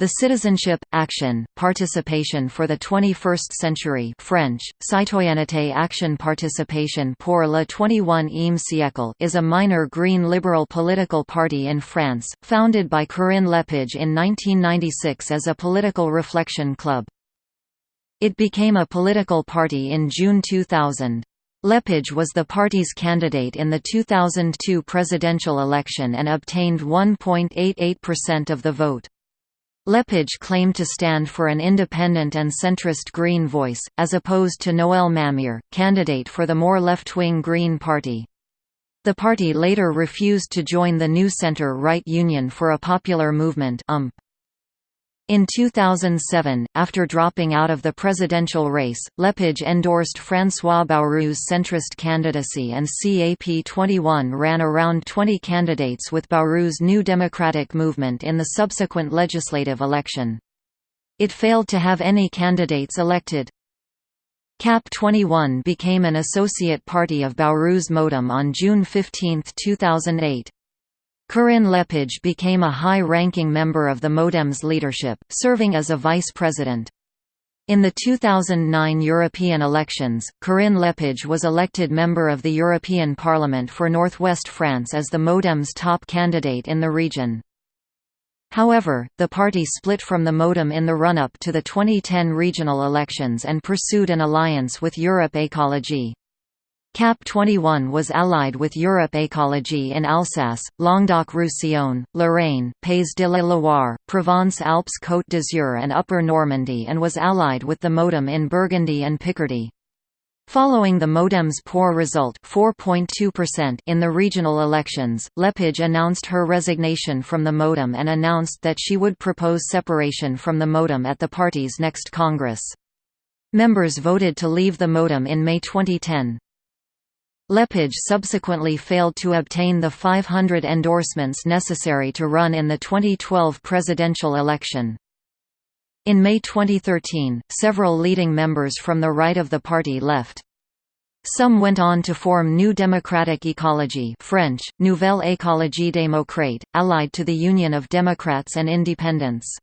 The Citizenship, Action, Participation for the 21st Century French, Citoyenneté Action Participation pour le 21e siècle is a minor green liberal political party in France, founded by Corinne Lepage in 1996 as a political reflection club. It became a political party in June 2000. Lepage was the party's candidate in the 2002 presidential election and obtained 1.88% of the vote. Lepage claimed to stand for an independent and centrist Green voice, as opposed to Noël Mamère, candidate for the more left-wing Green Party. The party later refused to join the new centre-right Union for a Popular Movement UMP. In 2007, after dropping out of the presidential race, Lepage endorsed François Bayrou's centrist candidacy and CAP21 ran around 20 candidates with Bayrou's New Democratic Movement in the subsequent legislative election. It failed to have any candidates elected. CAP21 became an associate party of Bayrou's Modem on June 15, 2008. Corinne Lepage became a high-ranking member of the Modem's leadership, serving as a vice president. In the 2009 European elections, Corinne Lepage was elected member of the European Parliament for Northwest France as the Modem's top candidate in the region. However, the party split from the Modem in the run-up to the 2010 regional elections and pursued an alliance with Europe Écologie. CAP 21 was allied with Europe Écologie in Alsace, Languedoc-Roussillon, Lorraine, Pays de la Loire, Provence-Alpes-Côte d'Azur and Upper Normandy and was allied with the Modem in Burgundy and Picardy. Following the Modem's poor result in the regional elections, Lepage announced her resignation from the Modem and announced that she would propose separation from the Modem at the party's next Congress. Members voted to leave the Modem in May 2010. Lepage subsequently failed to obtain the 500 endorsements necessary to run in the 2012 presidential election. In May 2013, several leading members from the right of the party left. Some went on to form New Democratic Ecology French, Nouvelle Écologie démocrate, allied to the Union of Democrats and Independents.